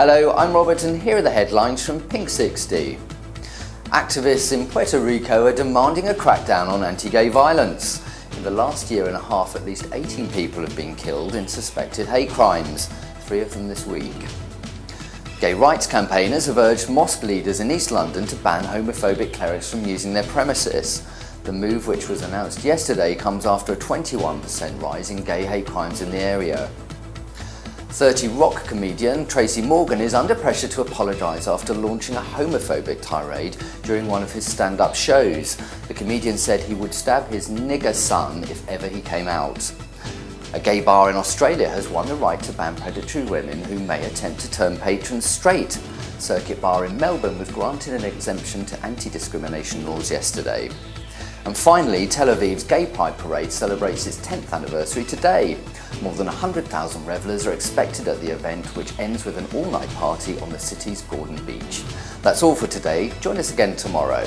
Hello, I'm Robert and here are the headlines from Pink 60. Activists in Puerto Rico are demanding a crackdown on anti-gay violence. In the last year and a half, at least 18 people have been killed in suspected hate crimes, three of them this week. Gay rights campaigners have urged mosque leaders in East London to ban homophobic clerics from using their premises. The move, which was announced yesterday, comes after a 21% rise in gay hate crimes in the area. 30 Rock comedian Tracy Morgan is under pressure to apologise after launching a homophobic tirade during one of his stand-up shows. The comedian said he would stab his nigger son if ever he came out. A gay bar in Australia has won the right to ban predatory women who may attempt to turn patrons straight. Circuit Bar in Melbourne was granted an exemption to anti-discrimination laws yesterday. And finally, Tel Aviv's Gay Pride Parade celebrates its 10th anniversary today. More than 100,000 revellers are expected at the event, which ends with an all-night party on the city's Gordon Beach. That's all for today. Join us again tomorrow.